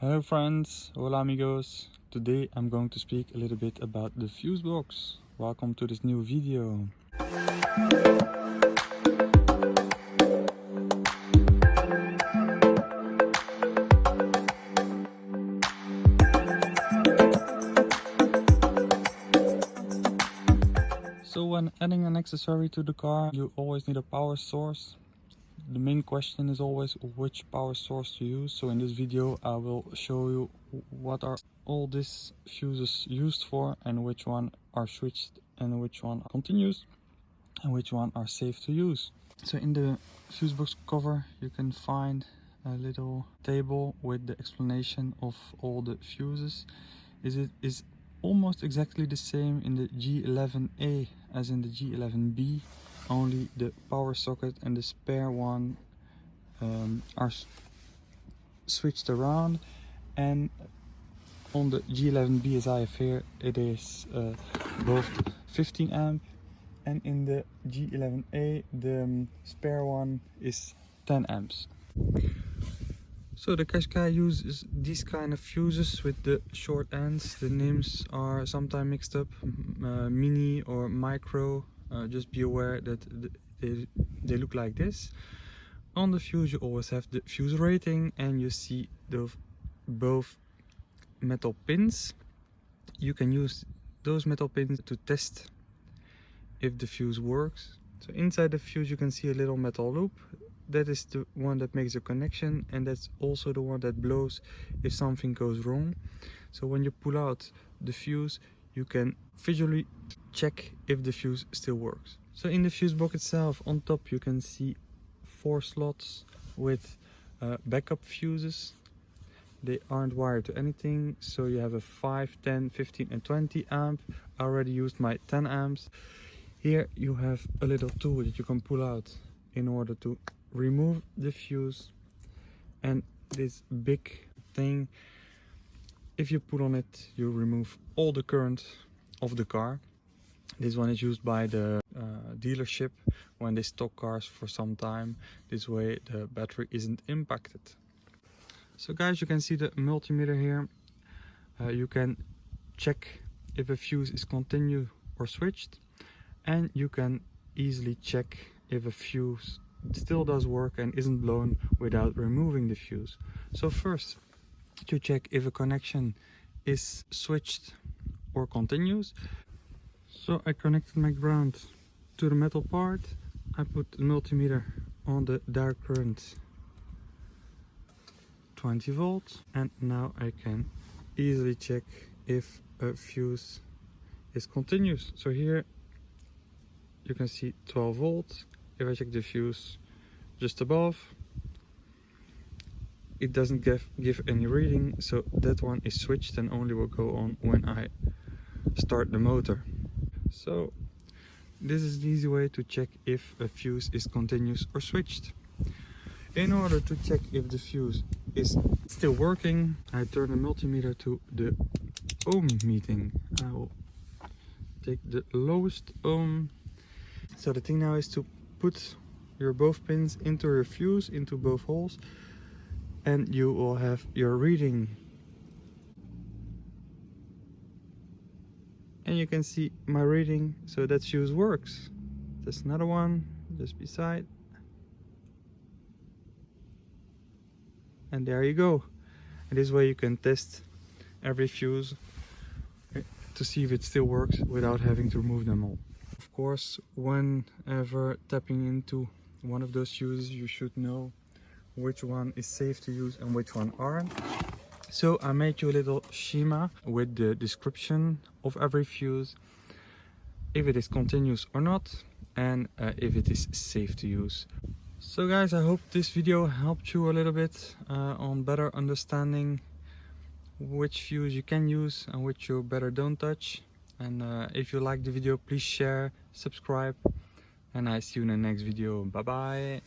Hello friends, hola amigos. Today I'm going to speak a little bit about the fuse box. Welcome to this new video. So when adding an accessory to the car, you always need a power source. The main question is always which power source to use. So in this video, I will show you what are all these fuses used for and which one are switched and which one continues and which one are safe to use. So in the fuse box cover, you can find a little table with the explanation of all the fuses. Is it is almost exactly the same in the G11A as in the G11B only the power socket and the spare one um, are switched around and on the G11B as I have here it is uh, both 15 amp and in the G11A the um, spare one is 10 amps so the Qashqai uses these kind of fuses with the short ends. The names are sometimes mixed up, uh, mini or micro. Uh, just be aware that they, they look like this. On the fuse you always have the fuse rating and you see the both metal pins. You can use those metal pins to test if the fuse works. So inside the fuse you can see a little metal loop that is the one that makes a connection and that's also the one that blows if something goes wrong so when you pull out the fuse you can visually check if the fuse still works. So in the fuse box itself on top you can see four slots with uh, backup fuses. They aren't wired to anything so you have a 5 10 15 and 20 amp. I already used my 10 amps. Here you have a little tool that you can pull out in order to remove the fuse. And this big thing if you put on it you remove all the current of the car. This one is used by the uh, dealership when they stock cars for some time. This way the battery isn't impacted. So guys you can see the multimeter here. Uh, you can check if a fuse is continued or switched. And you can easily check if a fuse still does work and isn't blown without removing the fuse. So first, to check if a connection is switched or continues. So I connected my ground to the metal part. I put the multimeter on the direct current 20 volts and now I can easily check if a fuse is continuous. So here you can see 12 volts if I check the fuse just above it doesn't give, give any reading so that one is switched and only will go on when I start the motor. So this is the easy way to check if a fuse is continuous or switched. In order to check if the fuse is still working I turn the multimeter to the ohm meeting. I will take the lowest ohm. So the thing now is to put your both pins into your fuse into both holes and you will have your reading. And you can see my reading so that fuse works. There's another one just beside. And there you go. And this way you can test every fuse to see if it still works without having to remove them all. Of course, whenever tapping into one of those fuses, you should know which one is safe to use and which one aren't. So I made you a little schema with the description of every fuse, if it is continuous or not, and uh, if it is safe to use. So guys, I hope this video helped you a little bit uh, on better understanding which fuse you can use and which you better don't touch and uh, if you like the video please share subscribe and i see you in the next video bye bye